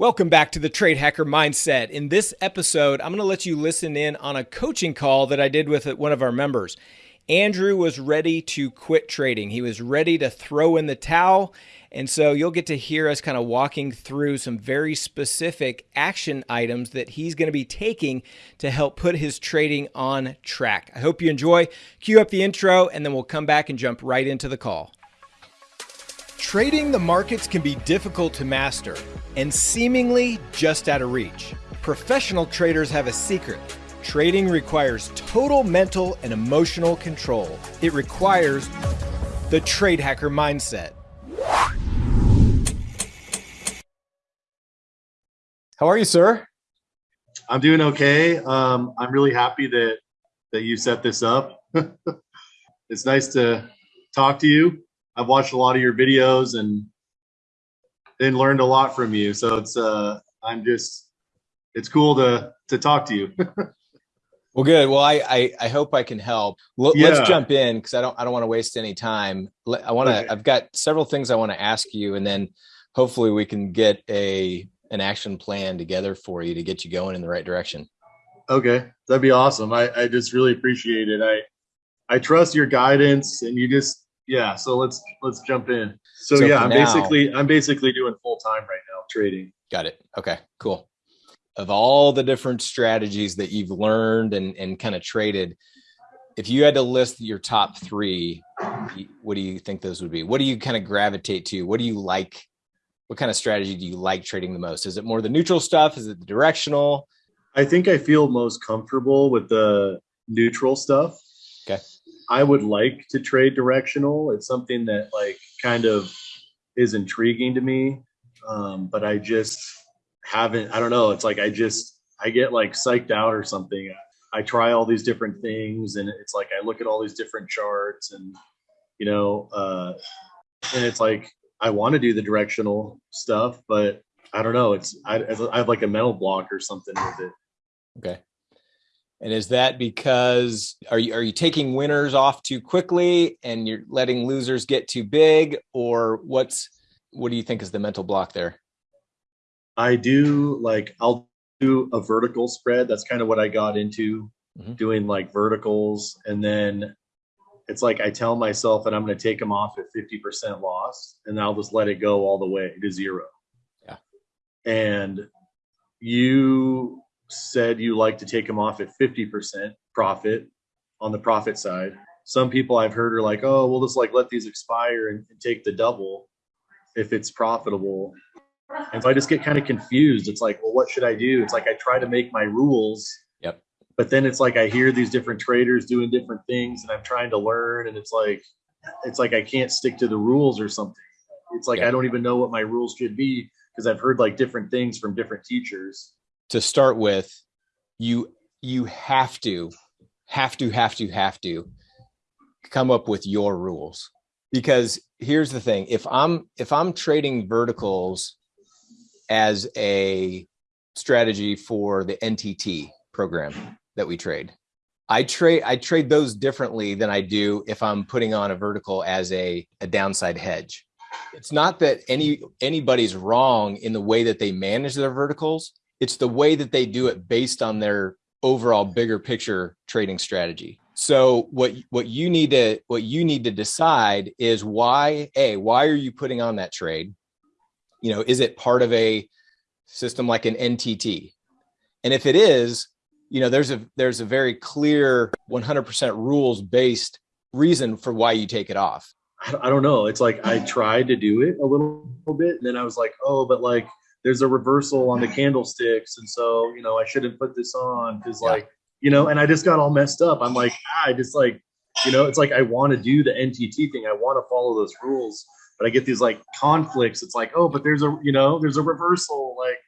Welcome back to the Trade Hacker Mindset. In this episode, I'm going to let you listen in on a coaching call that I did with one of our members. Andrew was ready to quit trading. He was ready to throw in the towel. And so you'll get to hear us kind of walking through some very specific action items that he's going to be taking to help put his trading on track. I hope you enjoy. Cue up the intro, and then we'll come back and jump right into the call. Trading the markets can be difficult to master and seemingly just out of reach. Professional traders have a secret. Trading requires total mental and emotional control. It requires the trade hacker mindset. How are you, sir? I'm doing okay. Um, I'm really happy that that you set this up. it's nice to talk to you. I've watched a lot of your videos and and learned a lot from you. So it's uh I'm just it's cool to to talk to you. well, good. Well, I, I, I hope I can help. L yeah. Let's jump in because I don't I don't want to waste any time. I want to. Okay. I've got several things I want to ask you, and then hopefully we can get a an action plan together for you to get you going in the right direction. Okay, that'd be awesome. I I just really appreciate it. I I trust your guidance, and you just yeah so let's let's jump in. So, so yeah i'm now, basically i'm basically doing full time right now trading. Got it. Okay cool. Of all the different strategies that you've learned and and kind of traded if you had to list your top three what do you think those would be? What do you kind of gravitate to? What do you like? What kind of strategy do you like trading the most? Is it more the neutral stuff? Is it the directional? I think i feel most comfortable with the neutral stuff I would like to trade directional. It's something that like kind of is intriguing to me. Um, but I just haven't, I don't know. It's like, I just, I get like psyched out or something. I try all these different things and it's like, I look at all these different charts and, you know, uh, and it's like, I want to do the directional stuff, but I don't know. It's, I, I have like a mental block or something with it. Okay. And is that because are you are you taking winners off too quickly and you're letting losers get too big or what's what do you think is the mental block there? I do like I'll do a vertical spread. That's kind of what I got into mm -hmm. doing like verticals and then it's like I tell myself that I'm going to take them off at 50% loss and I'll just let it go all the way to zero. Yeah. And you said you like to take them off at 50% profit on the profit side. Some people I've heard are like, oh, we'll just like let these expire and, and take the double if it's profitable. And so I just get kind of confused. It's like, well, what should I do? It's like I try to make my rules. Yep. But then it's like I hear these different traders doing different things and I'm trying to learn and it's like it's like I can't stick to the rules or something. It's like yep. I don't even know what my rules should be because I've heard like different things from different teachers to start with, you you have to, have to, have to, have to come up with your rules. Because here's the thing, if I'm if I'm trading verticals as a strategy for the NTT program that we trade, I trade I trade those differently than I do if I'm putting on a vertical as a, a downside hedge. It's not that any anybody's wrong in the way that they manage their verticals it's the way that they do it based on their overall bigger picture trading strategy. So what what you need to what you need to decide is why a why are you putting on that trade? You know, is it part of a system like an NTT? And if it is, you know, there's a there's a very clear 100% rules based reason for why you take it off. I don't know. It's like I tried to do it a little bit, and then I was like, oh, but like there's a reversal on the candlesticks and so you know i shouldn't put this on because yeah. like you know and i just got all messed up i'm like ah, i just like you know it's like i want to do the ntt thing i want to follow those rules but i get these like conflicts it's like oh but there's a you know there's a reversal like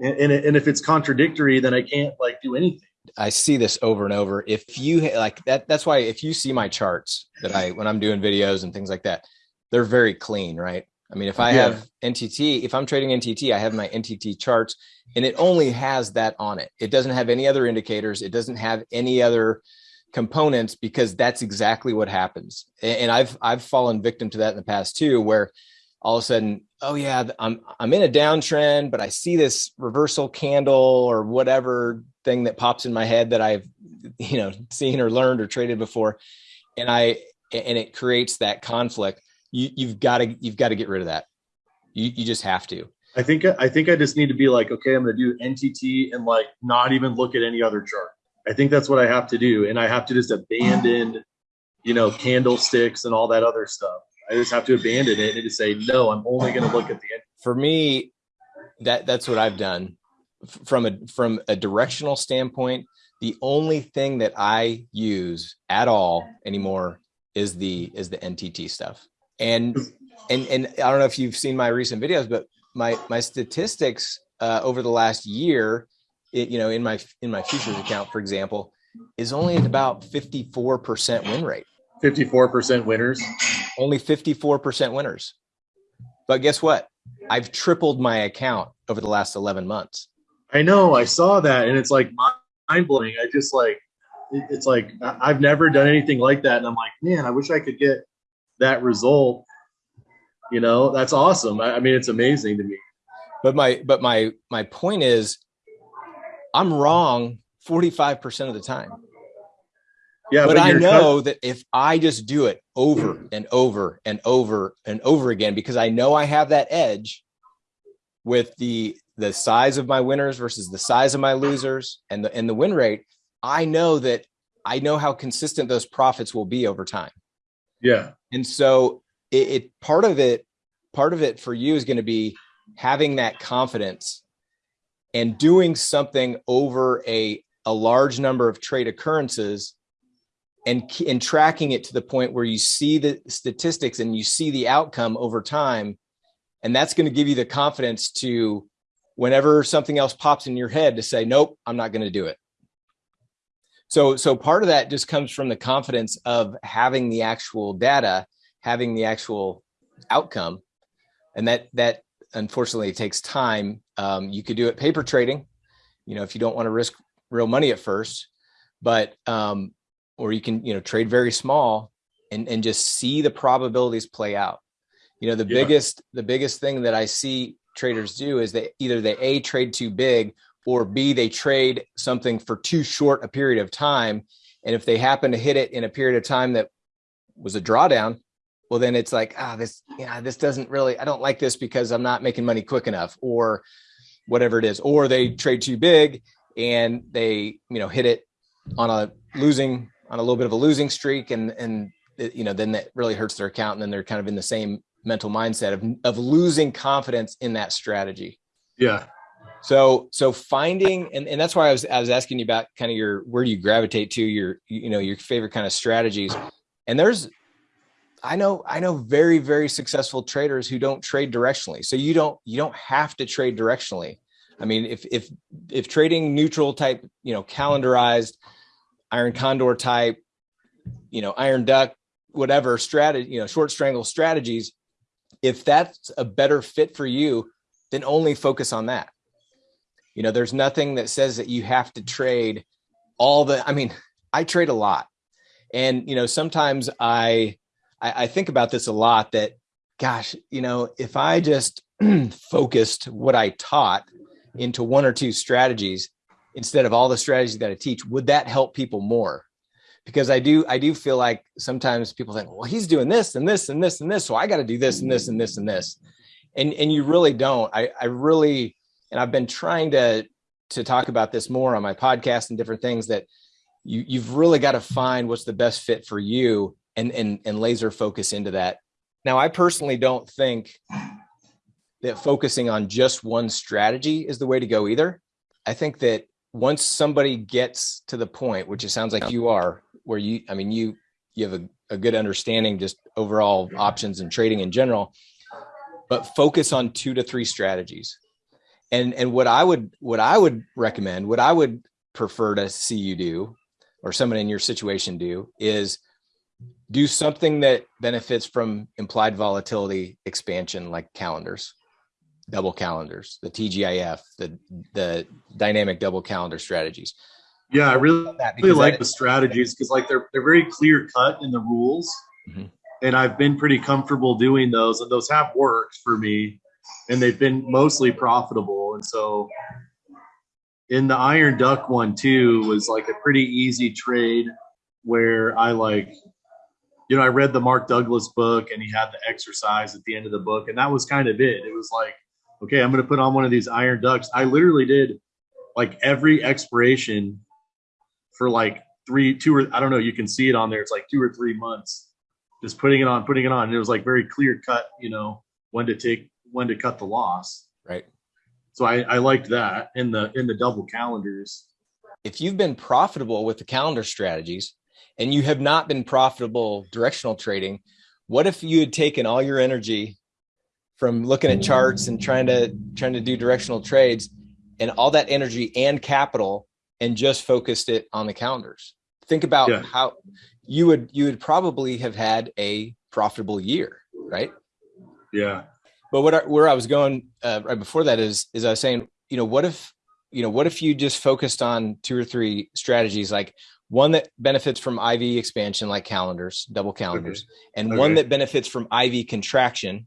and, and, and if it's contradictory then i can't like do anything I see this over and over. If you like that, that's why if you see my charts that I, when I'm doing videos and things like that, they're very clean, right? I mean, if I yeah. have NTT, if I'm trading NTT, I have my NTT charts and it only has that on it. It doesn't have any other indicators. It doesn't have any other components because that's exactly what happens. And I've, I've fallen victim to that in the past too, where all of a sudden, oh yeah, I'm I'm in a downtrend, but I see this reversal candle or whatever thing that pops in my head that I've you know seen or learned or traded before, and I and it creates that conflict. You you've got to you've got to get rid of that. You you just have to. I think I think I just need to be like, okay, I'm going to do NTT and like not even look at any other chart. I think that's what I have to do, and I have to just abandon, you know, candlesticks and all that other stuff. I just have to abandon it and just say, no, I'm only going to look at the end. For me, that that's what I've done from a from a directional standpoint. The only thing that I use at all anymore is the is the NTT stuff. And and and I don't know if you've seen my recent videos, but my my statistics uh, over the last year, it, you know, in my in my futures account, for example, is only at about 54% win rate. 54% winners only 54% winners. But guess what? I've tripled my account over the last 11 months. I know, I saw that and it's like mind blowing. I just like, it's like, I've never done anything like that. And I'm like, man, I wish I could get that result. You know, that's awesome. I, mean, it's amazing to me. But my, but my, my point is I'm wrong 45% of the time. Yeah, but, but I know that if I just do it over and over and over and over again, because I know I have that edge with the the size of my winners versus the size of my losers and the and the win rate, I know that I know how consistent those profits will be over time. Yeah. And so it, it part of it, part of it for you is going to be having that confidence and doing something over a a large number of trade occurrences and and tracking it to the point where you see the statistics and you see the outcome over time. And that's going to give you the confidence to whenever something else pops in your head to say nope i'm not going to do it so so part of that just comes from the confidence of having the actual data having the actual outcome and that that unfortunately takes time um, you could do it paper trading you know if you don't want to risk real money at first but um, or you can, you know, trade very small and, and just see the probabilities play out. You know, the yeah. biggest, the biggest thing that I see traders do is they either they A trade too big or B, they trade something for too short a period of time. And if they happen to hit it in a period of time that was a drawdown, well, then it's like, ah, this, yeah, this doesn't really, I don't like this because I'm not making money quick enough or whatever it is, or they trade too big and they, you know, hit it on a losing on a little bit of a losing streak. And and you know then that really hurts their account. And then they're kind of in the same mental mindset of of losing confidence in that strategy. Yeah so so finding and, and that's why I was I was asking you about kind of your where do you gravitate to your you know your favorite kind of strategies? And there's I know I know very very successful traders who don't trade directionally. So you don't you don't have to trade directionally. I mean if if if trading neutral type you know calendarized iron condor type, you know, iron duck, whatever strategy, you know, short strangle strategies, if that's a better fit for you, then only focus on that. You know, there's nothing that says that you have to trade all the, I mean, I trade a lot. And, you know, sometimes I, I, I think about this a lot that, gosh, you know, if I just focused what I taught into one or two strategies, instead of all the strategies that I teach, would that help people more? Because I do, I do feel like sometimes people think, well, he's doing this and this and this and this, so I got to do this and this and this and this, and and you really don't. I I really, and I've been trying to to talk about this more on my podcast and different things that you you've really got to find what's the best fit for you and and and laser focus into that. Now, I personally don't think that focusing on just one strategy is the way to go either. I think that once somebody gets to the point, which it sounds like you are, where you, I mean, you, you have a, a good understanding, just overall options and trading in general, but focus on two to three strategies. And, and what I would, what I would recommend, what I would prefer to see you do, or someone in your situation do is do something that benefits from implied volatility expansion like calendars double calendars, the TGIF, the the dynamic double calendar strategies. Yeah, I really, really like the strategies because like they're they're very clear cut in the rules. Mm-hmm. and I've been pretty comfortable doing those, and those have worked for me, and they've been mostly profitable. And so, in the Iron Duck one too was like a pretty easy trade where I like, you know, I read the Mark Douglas book, and he had the exercise at the end of the book, and that was kind of it. It was like, okay, I'm going to put on one of these Iron Ducks. I literally did like every expiration for like three, two or I don't know. You can see it on there. It's like two or three months just putting it on, putting it on. And it was like very clear cut, you know, when to take, when to cut the loss. Right. So I, I liked that in the in the double calendars. If you've been profitable with the calendar strategies and you have not been profitable directional trading, what if you had taken all your energy from looking at charts and trying to trying to do directional trades and all that energy and capital and just focused it on the calendars? Think about Yeah. how you would you would probably have had a profitable year, right? Yeah. But what I, where I was going uh, right before that is is I was saying, you know, what if you know what if you just focused on two or three strategies, like one that benefits from IV expansion, like calendars, double calendars, and one that benefits from IV contraction,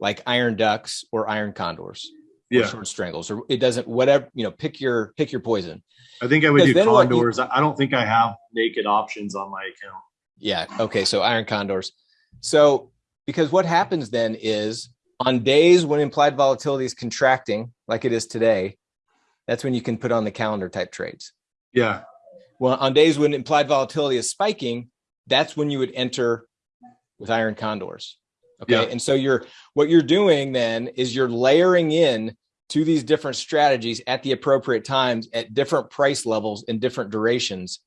like iron ducks or iron condors, or Yeah. short strangles, or it doesn't whatever you know. Pick your pick your poison. I think I would do you- condors. I I don't think I have naked options on my account. Yeah. Okay. So iron condors. So because what happens then is on days when implied volatility is contracting, like it is today, that's when you can put on the calendar type trades. Yeah. Well, on days when implied volatility is spiking, that's when you would enter with iron condors. Okay. Yeah. And so you're what you're doing then is you're layering in to these different strategies at the appropriate times at different price levels and different durations.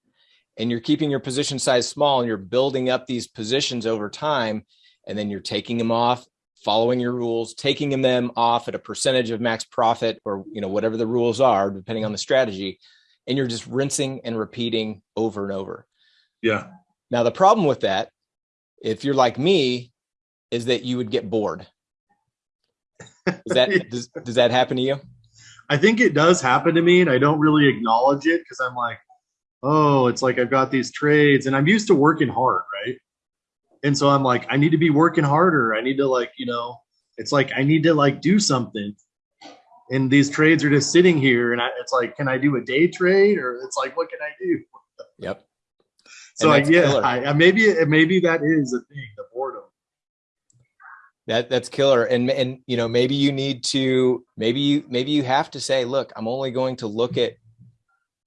And you're keeping your position size small and you're building up these positions over time. And then you're taking them off, following your rules, taking them off at a percentage of max profit or you know whatever the rules are, depending on the strategy. And you're just rinsing and repeating over and over. Yeah. Now, the problem with that, if you're like me, is that you would get bored. Does that does, does that happen to you? I think it does happen to me and I don't really acknowledge it because I'm like, oh, it's like I've got these trades and I'm used to working hard, right? And so I'm like, I need to be working harder. I need to like, you know, it's like I need to like do something. And these trades are just sitting here and I, it's like, can I do a day trade or it's like, what can I do? Yep. So I, yeah. I, I- maybe maybe that is a thing, the boredom. That that's killer. And and you know, maybe you need to maybe you maybe you have to say, look, I'm only going to look at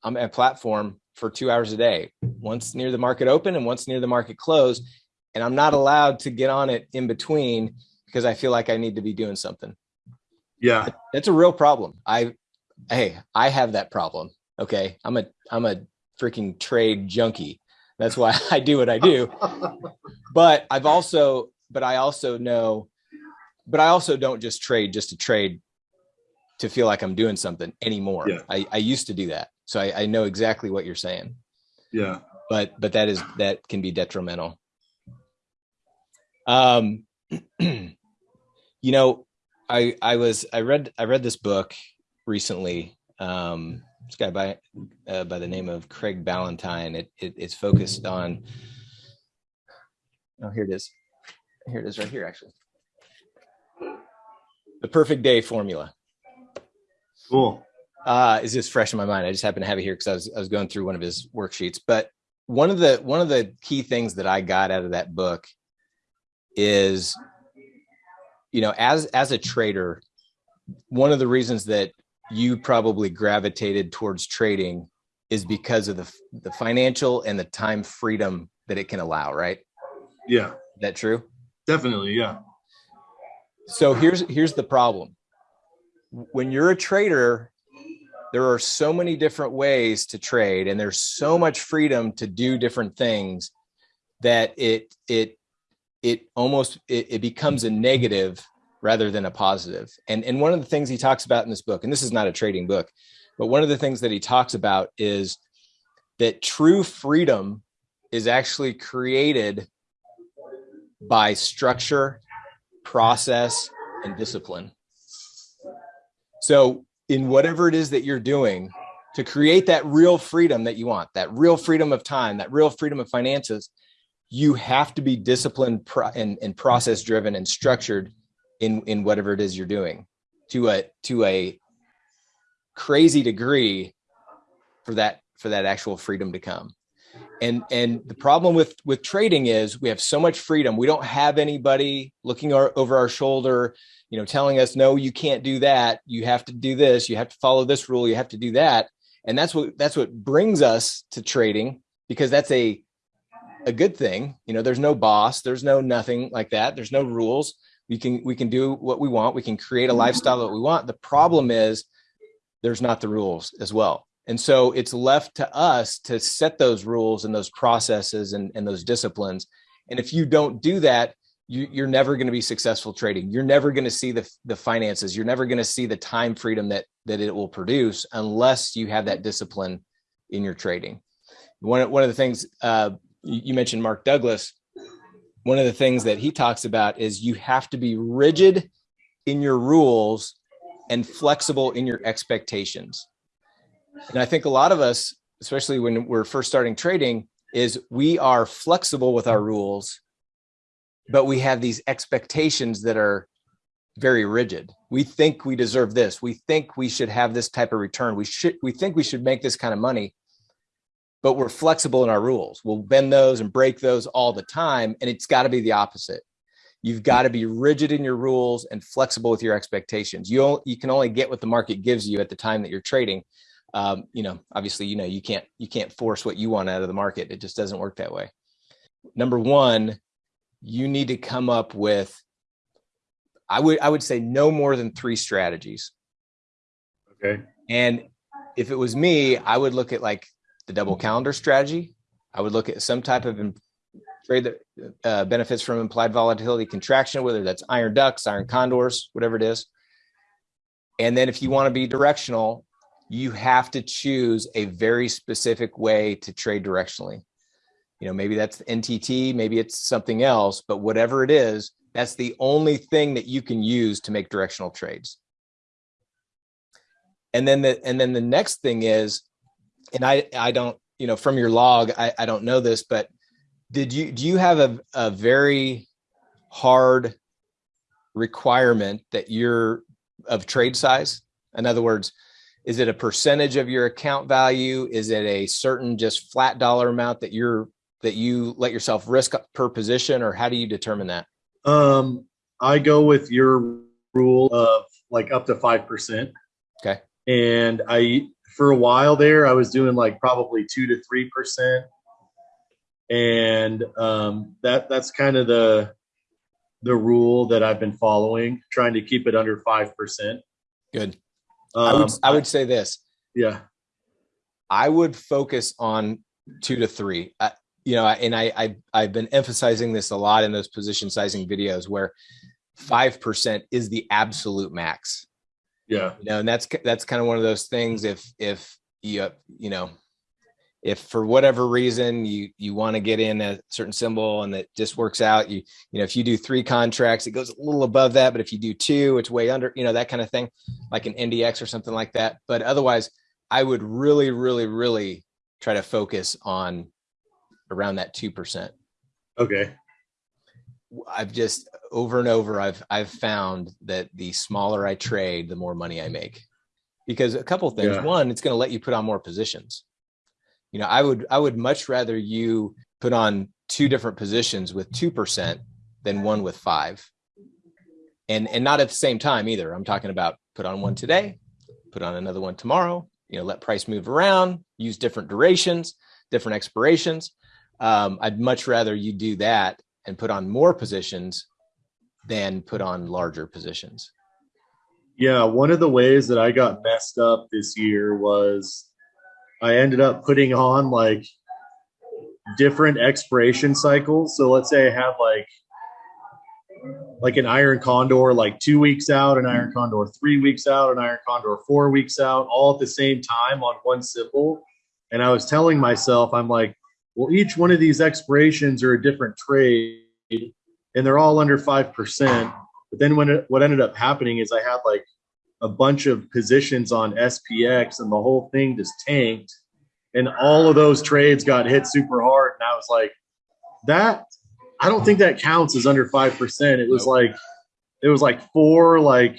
I'm at platform for two hours a day, once near the market open and once near the market close. And I'm not allowed to get on it in between because I feel like I need to be doing something. Yeah, That's a real problem. I hey, I have that problem. Okay. I'm a I'm a freaking trade junkie. That's why I do what I do. But I've also but I also know but I also don't just trade just to trade to feel like I'm doing something anymore. Yeah. I, I used to do that. So I, I know exactly what you're saying. yeah, But but that is that can be detrimental. Um you know, I I was I read I read this book recently. Um this guy by uh, by the name of Craig Ballantyne. It, it it's focused on oh here it is. Here it is right here actually. The perfect day formula cool. uh is just fresh in my mind. I just happen to have it here because I was I was going through one of his worksheets. But one of the one of the key things that I got out of that book is you know as as a trader one of the reasons that you probably gravitated towards trading is because of the the financial and the time freedom that it can allow right? Yeah, is that true? Definitely. Yeah, so here's here's the problem. When you're a trader there are so many different ways to trade and there's so much freedom to do different things that it it it almost it, it becomes a negative rather than a positive. And and one of the things he talks about in this book and this is not a trading book but one of the things that he talks about is that true freedom is actually created by structure process and discipline. So in whatever it is that you're doing to create that real freedom that you want, that real freedom of time, that real freedom of finances, you have to be disciplined and, and process driven and structured in in whatever it is you're doing to a to a crazy degree for that for that actual freedom to come. And and the problem with with trading is we have so much freedom. We don't have anybody looking our, over our shoulder you know telling us no you can't do that. You have to do this. You have to follow this rule. You have to do that. And that's what that's what brings us to trading because that's a a good thing you know there's no boss there's no nothing like that there's no rules we can we can do what we want we can create a lifestyle that we want the problem is there's not the rules as well and so it's left to us to set those rules and those processes and, and those disciplines. And if you don't do that, you, are never going to be successful trading. You're never going to see the, the finances. You're never going to see the time freedom that, that it will produce unless you have that discipline in your trading. One, one of the things uh, you mentioned, Mark Douglas, one of the things that he talks about is you have to be rigid in your rules and flexible in your expectations. And I think a lot of us, especially when we're first starting trading, is we are flexible with our rules, but we have these expectations that are very rigid. We think we deserve this. We think we should have this type of return. We should, we think we should make this kind of money, but we're flexible in our rules. We'll bend those and break those all the time. And it's got to be the opposite. You've got to be rigid in your rules and flexible with your expectations. You, you can only get what the market gives you at the time that you're trading um, you know, obviously, you know, you can't, you can't force what you want out of the market. It just doesn't work that way. Number one, you need to come up with, I would, I would say no more than three strategies. Okay. And if it was me, I would look at like the double calendar strategy. I would look at some type of trade that uh, benefits from implied volatility contraction, whether that's iron ducks, iron condors, whatever it is. And then if you want to be directional, you have to choose a very specific way to trade directionally. You know, maybe that's NTT, maybe it's something else, but whatever it is, that's the only thing that you can use to make directional trades. And then the and then the next thing is, and I I don't, you know, from your log, I, I don't know this, but did you do you have a, a very hard requirement that you're of trade size? In other words, is it a percentage of your account value? Is it a certain just flat dollar amount that you're that you let yourself risk per position or how do you determine that? Um, I go with your rule of like up to 5%. Okay. And I, for a while there, I was doing like probably two to 3%. And um, that that's kind of the, the rule that I've been following, trying to keep it under 5%. Good. Um, I, would, I would say this. Yeah. I would focus on two to three. Uh, you know, and I, I I've been emphasizing this a lot in those position sizing videos where five percent is the absolute max. Yeah. You know, and that's that's kind of one of those things. If if you uh, you know if for whatever reason you you want to get in a certain symbol and that just works out you you know if you do three contracts it goes a little above that but if you do two it's way under you know that kind of thing like an ndx or something like that but otherwise i would really really really try to focus on around that two percent okay i've just over and over i've i've found that the smaller i trade the more money i make because a couple things yeah. one it's going to let you put on more positions you know, I would I would much rather you put on two different positions with 2% than one with five. And and not at the same time either. I'm talking about put on one today, put on another one tomorrow, you know, let price move around, use different durations, different expirations. Um, I'd much rather you do that and put on more positions than put on larger positions. Yeah, one of the ways that I got messed up this year was I ended up putting on like different expiration cycles. So let's say I have like like an iron condor like two weeks out, an iron condor three weeks out, an iron condor four weeks out, all at the same time on one symbol. And I was telling myself, I'm like, well, each one of these expirations are a different trade and they're all under 5%. But then when it, what ended up happening is I had like a bunch of positions on SPX and the whole thing just tanked. And all of those trades got hit super hard. And I was like, that I don't think that counts as under five percent. It was like it was like four like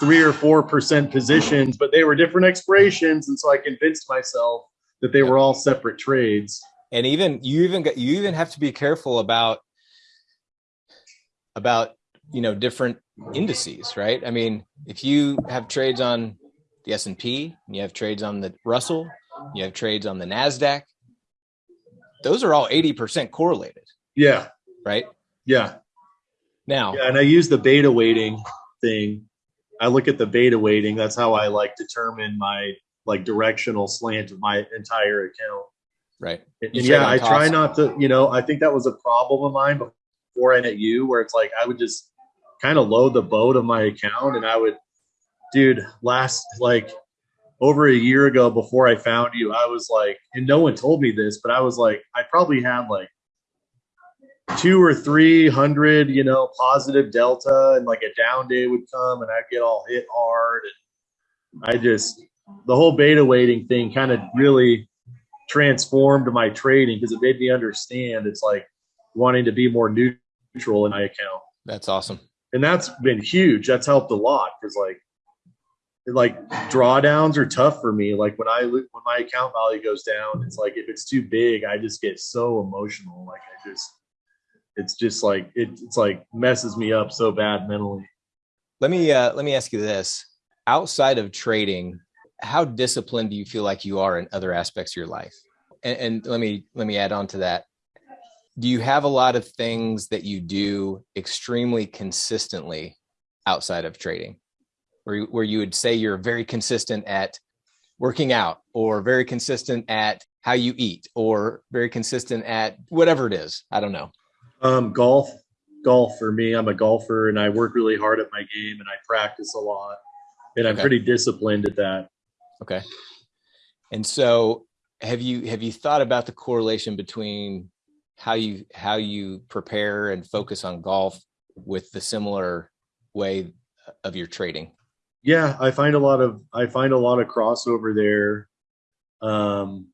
three or four percent positions, but they were different expirations, and so I convinced myself that they were all separate trades. And even you even got you even have to be careful about about you know different indices right i mean if you have trades on the s&p and you have trades on the russell you have trades on the nasdaq those are all 80% correlated Yeah, right yeah, now yeah. And I use the beta weighting thing. I look at the beta weighting. That's how I like determine my like directional slant of my entire account. Right And and yeah, I try not to, you know, I think that was a problem of mine before I met you, where it's like I would just kind of load the boat of my account and I would, dude, last like over a year ago before I found you, I was like, and no one told me this, but I was like, I probably had like two or three hundred, you know, positive delta, and like a down day would come and I'd get all hit hard. And I just, the whole beta weighting thing kind of really transformed my trading because it made me understand it's like wanting to be more neutral in my account. that's awesome And that's been huge. That's helped a lot because like like drawdowns are tough for me. Like when I when my account value goes down, it's like if it's too big, I just get so emotional. Like I just it's just like it, it's like messes me up so bad mentally. let me uh let me ask you this outside of trading how disciplined do you feel like you are in other aspects of your life and, and let me let me add on to that do you have a lot of things that you do extremely consistently outside of trading where you, where you would say you're very consistent at working out or very consistent at how you eat or very consistent at whatever it is i don't know Um, golf, golf for me. I'm a golfer and I work really hard at my game and I practice a lot, and I'm Okay. pretty disciplined at that. Okay. And so have you have you thought about the correlation between how you how you prepare and focus on golf with the similar way of your trading? Yeah, I find a lot of I find a lot of crossover there. Um,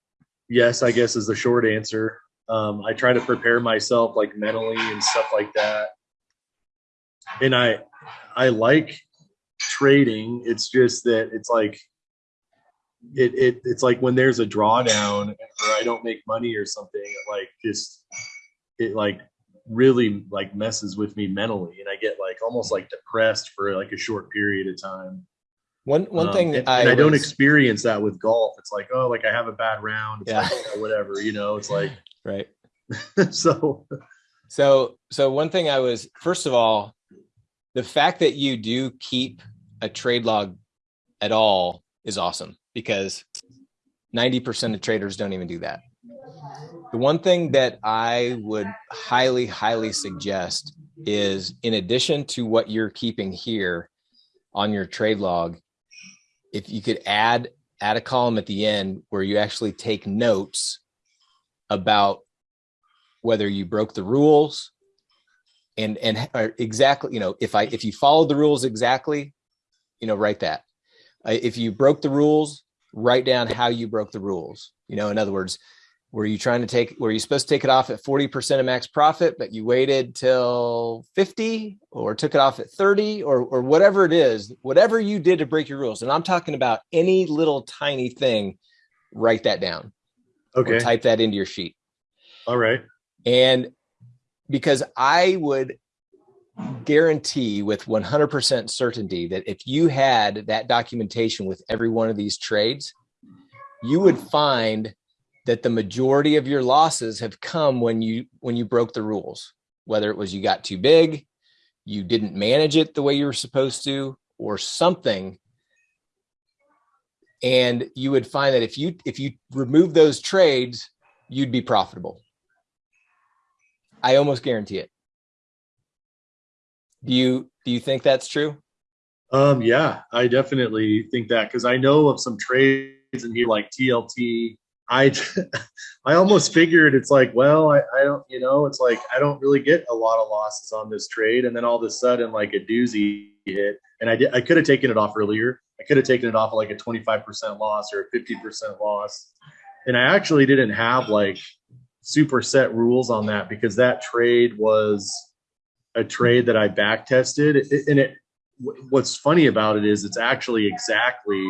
yes, I guess is the short answer. Um, I try to prepare myself like mentally and stuff like that. And I I like trading. It's just that it's like it, it it's like when there's a drawdown or I don't make money or something, it like just it like really like messes with me mentally and I get like almost like depressed for like a short period of time. One one Um, thing and, I, and I don't was- experience that with golf. It's like, oh, like I have a bad round. Yeah. like, whatever, you know, it's like, right. so So so one thing I was first of all, the fact that you do keep a trade log at all is awesome because 90% of traders don't even do that. The one thing that I would highly, highly suggest is in addition to what you're keeping here on your trade log, if you could add add a column at the end where you actually take notes about whether you broke the rules and and exactly you know if i if you followed the rules exactly you know write that if you broke the rules write down how you broke the rules. You know in other words were you trying to take were you supposed to take it off at 40% of max profit but you waited till 50 or took it off at 30 or or whatever it is whatever you did to break your rules? And i'm talking about any little tiny thing write that down. Okay, type that into your sheet. All right, and because I would guarantee with 100% certainty that if you had that documentation with every one of these trades, you would find that the majority of your losses have come when you when you broke the rules, whether it was you got too big, you didn't manage it the way you were supposed to, or something. And you would find that if you if you remove those trades, you'd be profitable. I almost guarantee it. Do you do you think that's true? um, yeah, I definitely think that because I know of some trades in here like TLT. I I almost figured it's like, well, I, I don't, you know, it's like I don't really get a lot of losses on this trade, and then all of a sudden, like a doozy hit, and I did, I could have taken it off earlier. I could have taken it off like a 25% loss or a 50% loss. And I actually didn't have like super set rules on that because that trade was a trade that I back tested and it what's funny about it is it's actually exactly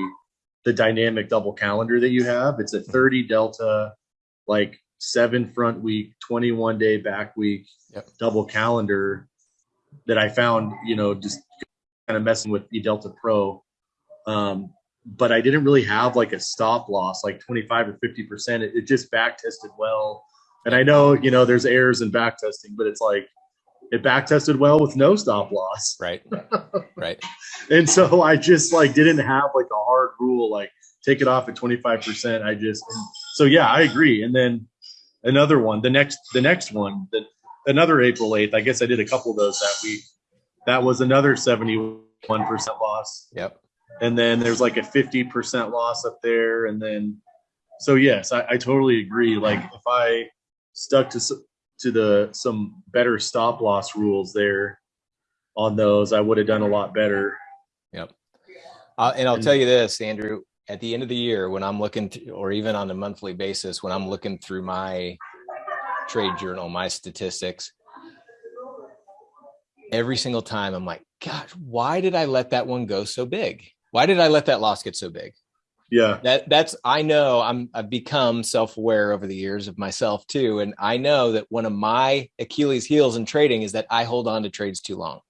the dynamic double calendar that you have. It's a 30 delta like seven front week, 21 day back week Yep. double calendar that I found, you know, just kind of messing with the Delta Pro. Um, but I didn't really have like a stop loss, like 25 or 50%. It, it just back tested well. And I know, you know, there's errors in back testing, but it's like it back tested well with no stop loss. Right. Right. And so I just like didn't have like a hard rule, like take it off at 25%. I just, so yeah, I agree. And then another one, the next, the next one that another April 8th, I guess I did a couple of those that week. That was another 71% loss. Yep. And then there's like a 50% loss up there. And then, so yes, I, I totally agree. Like if I stuck to, to the, some better stop loss rules there on those, I would have done a lot better. Uh, and I'll And- tell you this, Andrew, at the end of the year, when I'm looking to, or even on a monthly basis, when I'm looking through my trade journal, my statistics, every single time I'm like, gosh, why did I let that one go so big? Why did I let that loss get so big? Yeah. That that's I know I'm I've become self-aware over the years of myself too. And I know that one of my Achilles heels in trading is that I hold on to trades too long.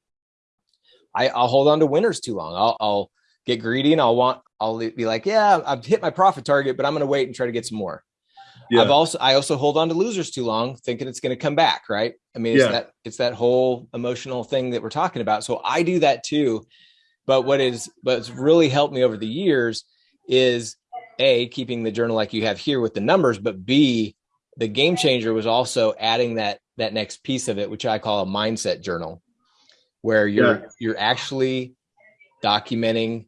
I, I'll hold on to winners too long. I'll, I'll get greedy and I'll want I'll be like, yeah, I've hit my profit target, but I'm going to wait and try to get some more. Yeah. I've also I also hold on to losers too long, thinking it's going to come back. Right? I mean, it's Yeah. that it's that whole emotional thing that we're talking about. So I do that too. But what is what's really helped me over the years is a keeping the journal like you have here with the numbers, but b the game changer was also adding that that next piece of it, which I call a mindset journal, where you're Yeah. you're actually documenting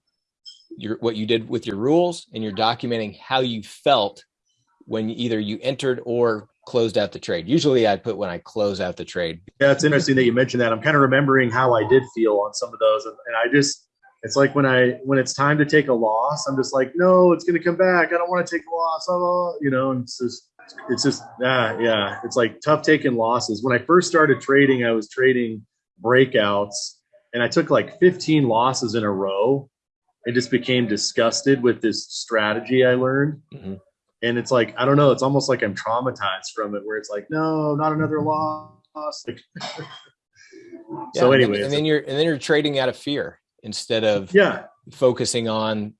your what you did with your rules and you're documenting how you felt when either you entered or closed out the trade. Usually I put when I close out the trade. Yeah, it's interesting that you mentioned that. I'm kind of remembering how I did feel on some of those, and, and I just, it's like when I when it's time to take a loss, I'm just like, no, it's going to come back. I don't want to take a loss. Oh, you know, and it's just, it's just, ah, yeah, it's like tough taking losses. When I first started trading, I was trading breakouts, and I took like 15 losses in a row, and just became disgusted with this strategy I learned. Mhm. And it's like, I don't know, it's almost like I'm traumatized from it, where it's like, no, not another loss. Like, so, Yeah, and- anyways, and then you're and then you're trading out of fear instead of yeah, focusing on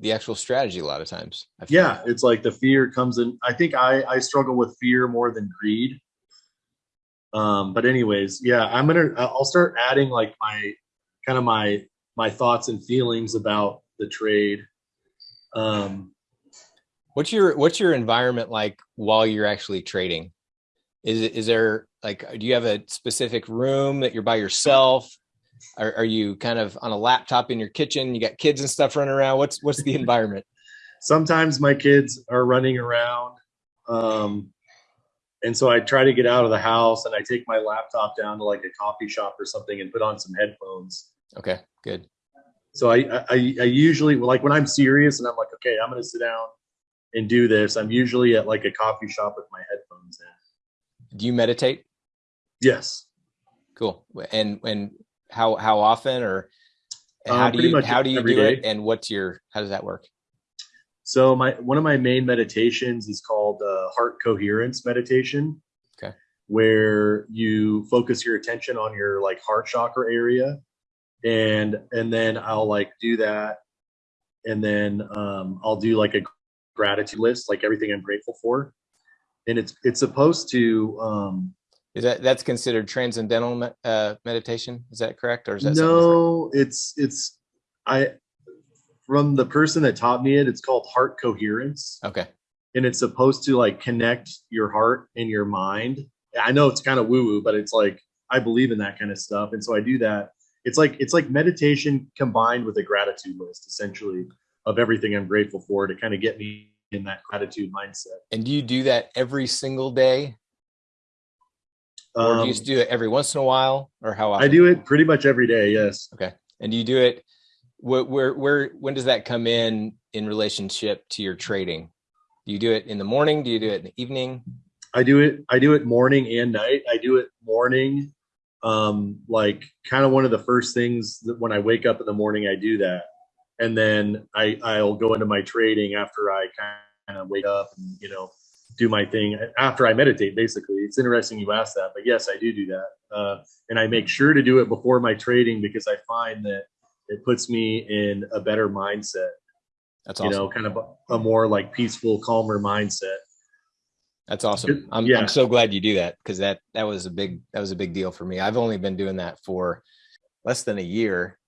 the actual strategy a lot of times. I yeah, it's like the fear comes in. I think I I struggle with fear more than greed. Um, but anyways, yeah, I'm gonna I'll start adding like my kind of my my thoughts and feelings about the trade. Um, What's your what's your environment like while you're actually trading? Is it is there like do you have a specific room that you're by yourself? Are, are you kind of on a laptop in your kitchen? You got kids and stuff running around. What's what's the environment? sometimes my kids are running around. Um, and so I try to get out of the house and I take my laptop down to like a coffee shop or something and put on some headphones. Okay, good. So I, I, I usually like when I'm serious and I'm like, okay, I'm going to sit down and do this. I'm usually at like a coffee shop with my headphones in. Do you meditate? Yes. Cool. And and how how often or Uh, how do you how do you do it and what's your how does that work? So my one of my main meditations is called uh, heart coherence meditation. Okay. Where you focus your attention on your like heart chakra area, and and then I'll like do that, and then um, I'll do like a gratitude list, like everything I'm grateful for, and it's it's supposed to. Um, Is that that's considered transcendental me- uh, meditation? Is that correct, or is that no, it's it's I from the person that taught me it. It's called heart coherence. Okay, and it's supposed to like connect your heart and your mind. I know it's kind of woo woo, but it's like I believe in that kind of stuff, and so I do that. It's like it's like meditation combined with a gratitude list, essentially, of everything I'm grateful for to kind of get me in that gratitude mindset. and do you do that every single day, or do Um, you just do it every once in a while, or how often? I do it pretty much every day. Yes. Okay. And do you do it? Where, where, where, when does that come in in relationship to your trading? Do you do it in the morning? Do you do it in the evening? I do it. I do it morning and night. I do it morning, um, like kind of one of the first things that when I wake up in the morning, I do that, and then I I'll go into my trading after I kind of wake up and you know do my thing after I meditate. Basically, it's interesting you asked that, but yes, I do do that, uh, and I make sure to do it before my trading because I find that it puts me in a better mindset. That's awesome. You know, kind of a, more like peaceful, calmer mindset. That's awesome. I'm, Yeah. I'm so glad you do that because that that was a big that was a big deal for me. I've only been doing that for less than a year,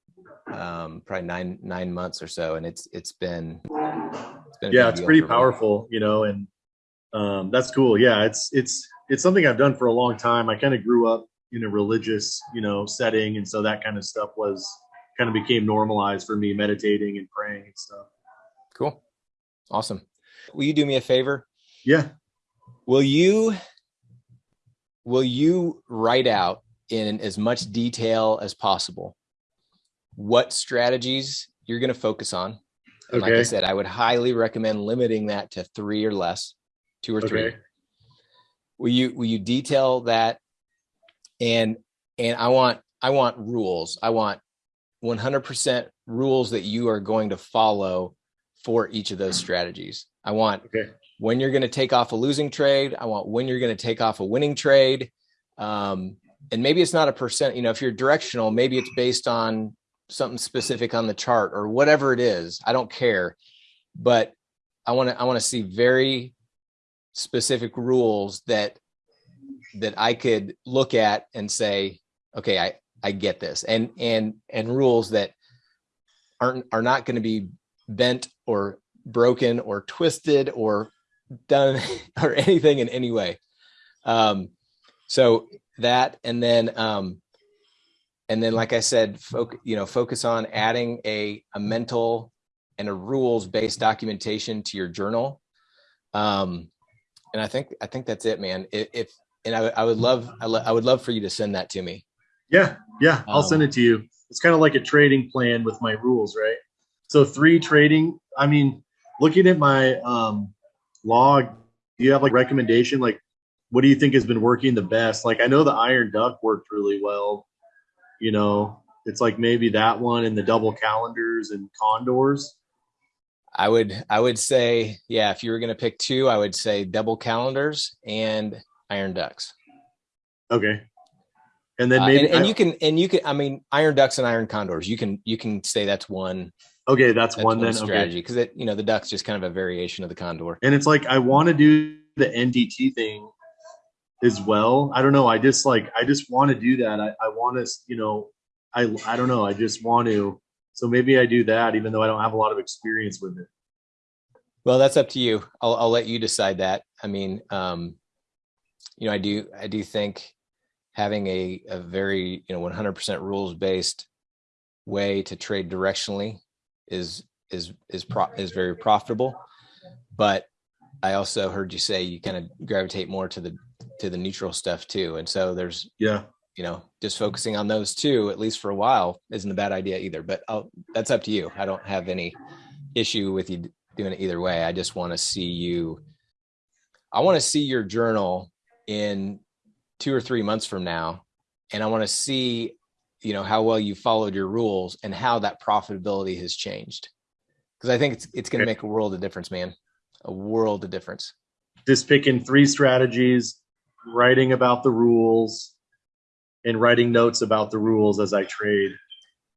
um, probably nine nine months or so, and it's it's been it's been yeah it's pretty for me. powerful you know and um that's cool. Yeah it's it's it's something i've done for a long time. I kind of grew up in a religious you know setting and so that kind of stuff was kind of became normalized for me meditating and praying and stuff. Cool, awesome. Will you do me a favor? yeah. Will you will you write out in as much detail as possible what strategies you're going to focus on? And like I said, I would highly recommend limiting that to three or less, two or three. Will you will you detail that? And and I want I want rules. I want 100% rules that you are going to follow for each of those strategies. I want okay when you're going to take off a losing trade. I want when you're going to take off a winning trade. Um, and maybe it's not a percent, you know, if you're directional, maybe it's based on something specific on the chart or whatever it is. I don't care. But I want to I want to see very specific rules that that I could look at and say, okay, I I get this. And and and rules that aren't are not going to be bent or broken or twisted or done or anything in any way. Um, so that, and then, um, and then, like I said, foc- you know, focus on adding a, a mental and a rules based documentation to your journal. Um, and I think, I think that's it, man. If, if and I, would- I would love, I, I would love for you to send that to me. yeah yeah i'll send Um, it to you. It's kind of like a trading plan with my rules right? So three trading i mean looking at my um log do you have like recommendation? Like what do you think has been working the best? Like i know the iron duck worked really well you know? It's like maybe that one and the double calendars and condors I would, I would say, yeah, if you were going to pick two, I would say double calendars and iron ducks. okay. And then Uh, maybe and, and I- you can and you can i mean iron ducks and iron condors you can you can say that's one okay that's, that's one one, then strategy okay because it you know the duck's just kind of a variation of the condor. And it's like i want to do the ndt thing as well. I don't know i just like i just want to do that. I, I want to you know i i don't know i just want to so maybe i do that even though i don't have a lot of experience with it. Well that's up to you. I'll, I'll let you decide that. I mean um you know i do i do think having a, a very you know 100% rules based way to trade directionally is is is pro is very profitable. But i also heard you say you kind of gravitate more to the to the neutral stuff too. And so there's yeah you know, just mm-hmm. focusing on those two, at least for a while, isn't a bad idea either. But I'll, that's up to you. I don't have any issue with you doing it either way. I just want to see you. I want to see your journal in two or three months from now, and I want to see, you know, how well you followed your rules and how that profitability has changed. Because I think it's it's going to make a world of difference, man. A world of difference. just picking three strategies writing about the rules and writing notes about the rules as i trade.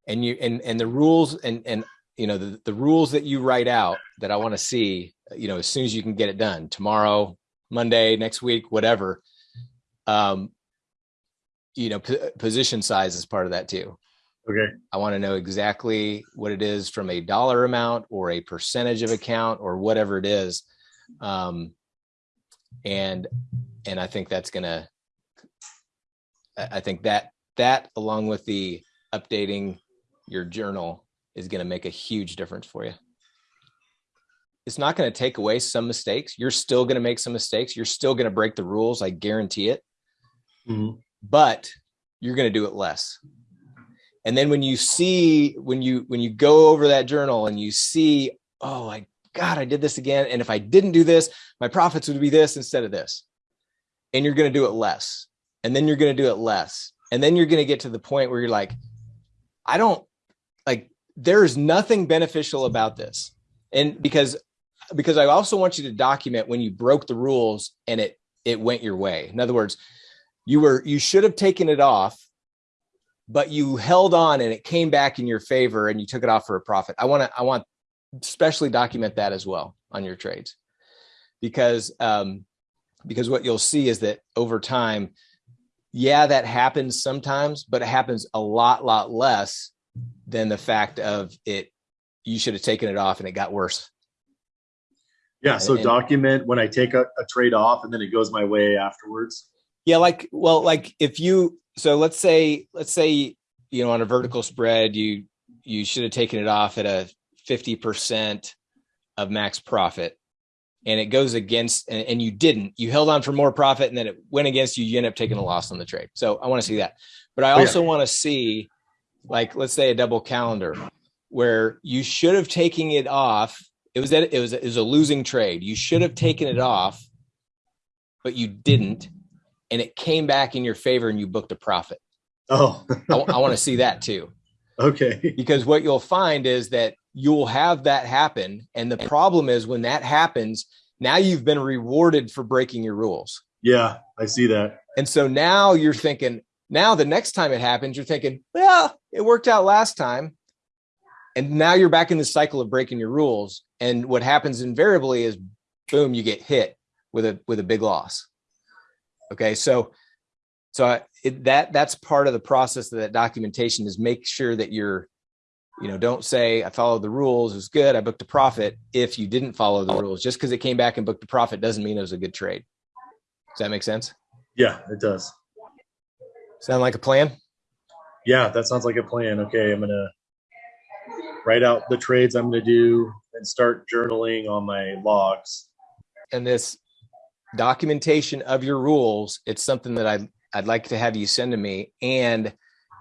And you and and the rules and and you know the, the rules that you write out that i want to see you know as soon as you can get it done tomorrow monday next week whatever um you know p- position size is part of that too. Okay. I want to know exactly what it is from a dollar amount or a percentage of account or whatever it is um and and i think that's gonna i I think that that along with the updating your journal is going to make a huge difference for you. It's not going to take away some mistakes. You're still going to make some mistakes. You're still going to break the rules i guarantee it. Mhm. but you're going to do it less. And then when you see when you when you go over that journal and you see oh i god i did this again and if i didn't do this my profits would be this instead of this and you're going to do it less and then you're going to do it less. And then you're going to get to the point where you're like i don't like there's nothing beneficial about this. And because because i also want you to document when you broke the rules and it it went your way. In other words you were you should have taken it off but you held on and it came back in your favor and you took it off for a profit. I want to i want especially document that as well on your trades. Because um because what you'll see is that over time yeah that happens sometimes but it happens a lot lot less than the fact of it you should have taken it off and it got worse Yeah. So And- document when I take a, a trade off and then it goes my way afterwards. Yeah, like well, like if you so let's say let's say you know on a vertical spread you you should have taken it off at a 50% of max profit and it goes against and, and you didn't. You held on for more profit and then it went against you. You end up taking a loss on the trade. So i want to see that. But i Oh, yeah. also want to see like let's say a double calendar where you should have taken it off. It was that it was it was a losing trade. You should have taken it off but you didn't and it came back in your favor and you booked a profit. Oh, i, want to see that too. Okay. because what you'll find is that you'll have that happen. And the problem is when that happens now you've been rewarded for breaking your rules. Yeah, I see that. and so now you're thinking now the next time it happens you're thinking well it worked out last time. And now you're back in the cycle of breaking your rules. And what happens invariably is boom you get hit with a with a big loss. Okay so so I, it, that that's part of the process of that documentation is make sure that you're you know don't say i followed the rules it was good i booked a profit if you didn't follow the rules just because it came back and booked a profit doesn't mean it was a good trade does that make sense Yeah, it does. sound like a plan Yeah, that sounds like a plan. Okay, I'm gonna write out the trades I'm gonna do and start journaling on my logs. and this documentation of your rules it's something that i i'd like to have you send to me and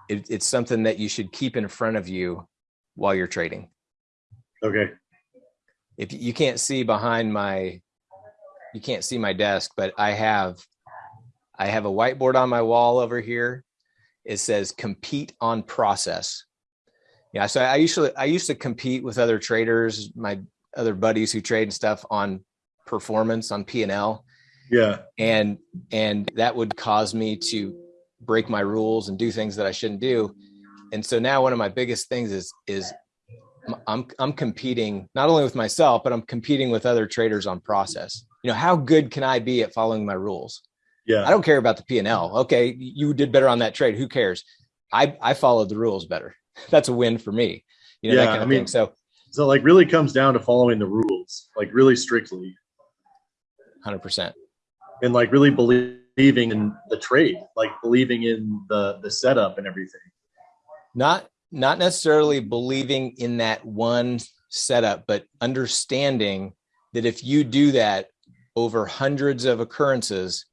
it, it's something that you should keep in front of you while you're trading Okay. if you can't see behind my you can't see my desk but i have i have a whiteboard on my wall over here it says compete on process yeah so i usually i used to compete with other traders my other buddies who trade and stuff on performance on p and l Yeah. and and that would cause me to break my rules and do things that I shouldn't do. And so now one of my biggest things is is I'm I'm competing not only with myself but I'm competing with other traders on process. You know, how good can I be at following my rules? Yeah. I don't care about the P&L. Okay, you did better on that trade. Who cares? I I followed the rules better. That's a win for me. You know, that Yeah, kind of I mean- thing. So So like really comes down to following the rules, like really strictly, 100%. and like really believing in the trade, like believing in the the setup and everything. Not not necessarily believing in that one setup but understanding that if you do that over hundreds of occurrences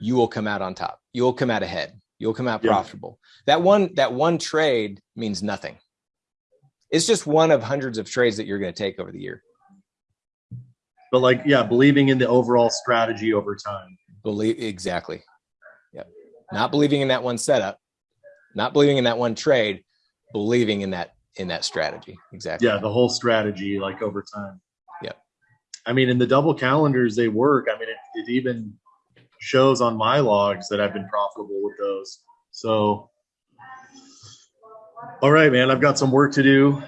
you will come out on top. You will come out ahead. You'll come out Yeah. profitable. That one that one trade means nothing. It's just one of hundreds of trades that you're going to take over the year. But like, yeah, believing in the overall strategy over time. believe exactly. Yep. Not believing in that one setup not believing in that one trade believing in that in that strategy exactly Yeah, the whole strategy, like over time. Yeah. I mean, in the double calendars, they work. I mean, it, it even shows on my logs that I've been profitable with those. So, all right, man, I've got some work to do.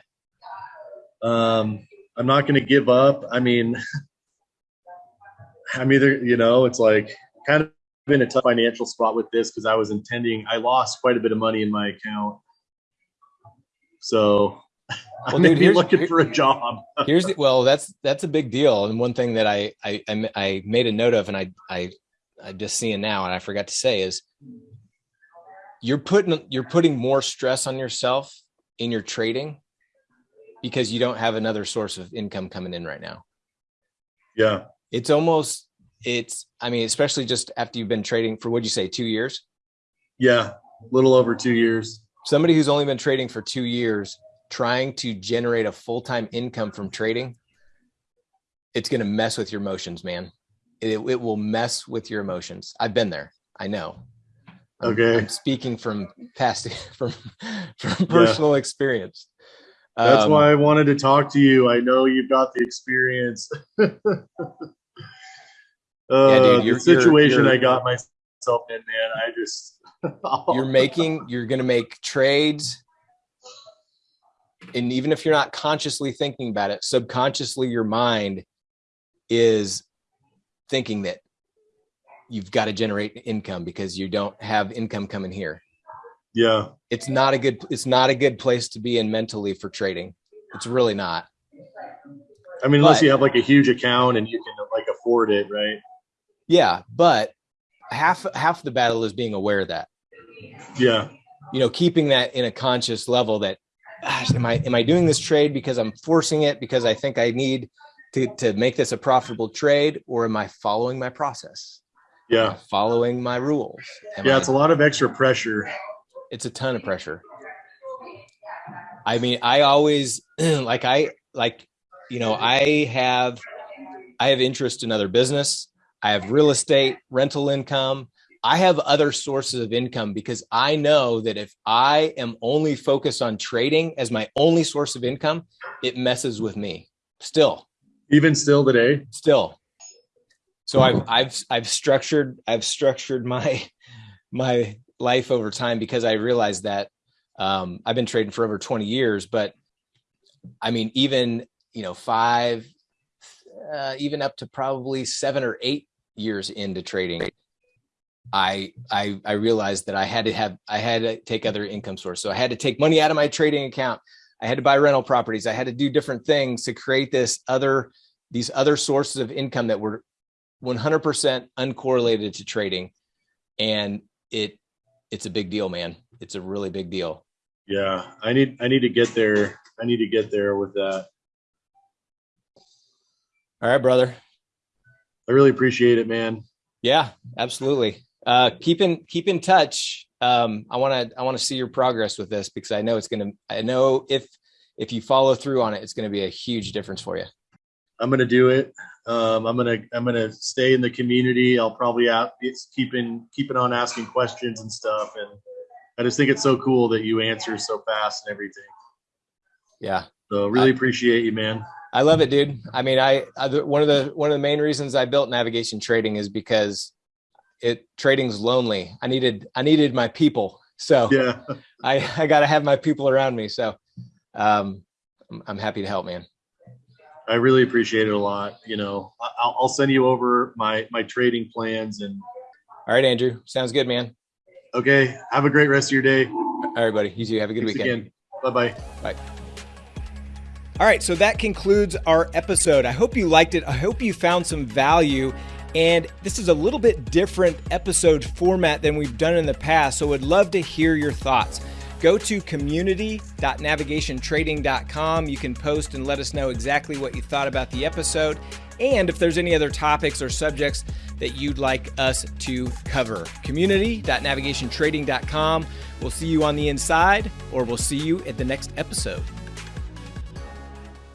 Um, I'm not going to give up. I mean, I'm either, you know, it's like kind in a tough financial spot with this because I was intending, I lost quite a bit of money in my account. So, Well, dude, maybe here's- looking here- for a job. here's the, well that's that's a big deal and one thing that I, I I made a note of and i i i'm just seeing now and i forgot to say is you're putting you're putting more stress on yourself in your trading because you don't have another source of income coming in right now Yeah. it's almost it's i mean especially just after you've been trading for what'd you say two years Yeah. A little over two years. somebody who's only been trading for two years trying to generate a full-time income from trading it's going to mess with your emotions man it, it will mess with your emotions. I've been there. I know. I'm, Okay. I'm speaking from past from from personal experience. That's Um, why I wanted to talk to you. I know you've got the experience. uh, dude, you're- the situation you're- I got myself in, man. I just you're making you're going to make trades and even if you're not consciously thinking about it subconsciously your mind is thinking that you've got to generate income because you don't have income coming here yeah, it's not a good it's not a good place to be in mentally for trading it's really not I mean, unless But- you have like a huge account and you can like afford it, right? Yeah but half half the battle is being aware of that. Yeah, you know keeping that in a conscious level that gosh, am i am i doing this trade because i'm forcing it because i think i need to to make this a profitable trade or am i following my process? Yeah, following my rules? Am yeah. I- It's a lot of extra pressure. it's a ton of pressure. I mean i always like i like you know i have i have interest in other business i have real estate rental income. I have other sources of income because i know that if i am only focused on trading as my only source of income it messes with me still. Even still today. still. So i've i've i've structured i've structured my my life over time because i realized that um i've been trading for over 20 years but i mean even you know five uh, even up to probably seven or eight years into trading i i i realized that i had to have i had to take other income source so i had to take money out of my trading account. I had to buy rental properties. I had to do different things to create this other these other sources of income that were 100% uncorrelated to trading. And it it's a big deal man. It's a really big deal. Yeah, I need I need to get there. I need to get there with that. all right brother I really appreciate it, man. yeah absolutely uh keep in keep in touch um i want to i want to see your progress with this because i know it's gonna i know if if you follow through on it it's gonna be a huge difference for you I'm gonna do it. Um, I'm gonna I'm gonna stay in the community. I'll probably out keeping keeping on asking questions and stuff. And I just think it's so cool that you answer so fast and everything. yeah So really appreciate you, man. I love it, dude. I mean, I, I one of the one of the main reasons I built navigation trading is because it trading's lonely. I needed I needed my people, so Yeah, I I got to have my people around me. So, um, I'm, happy to help, man. I really appreciate it a lot. You know, I'll, I'll send you over my my trading plans and All right, Andrew, sounds good, man. okay. Have a great rest of your day. All right, buddy. You too. Have a good Thanks weekend. again. Bye bye. Bye. All right, so that concludes our episode. I hope you liked it. I hope you found some value. And this is a little bit different episode format than we've done in the past. So, I would love to hear your thoughts. Go to community.navigationtrading.com. You can post and let us know exactly what you thought about the episode and if there's any other topics or subjects that you'd like us to cover. Community.navigationtrading.com. We'll see you on the inside or we'll see you at the next episode.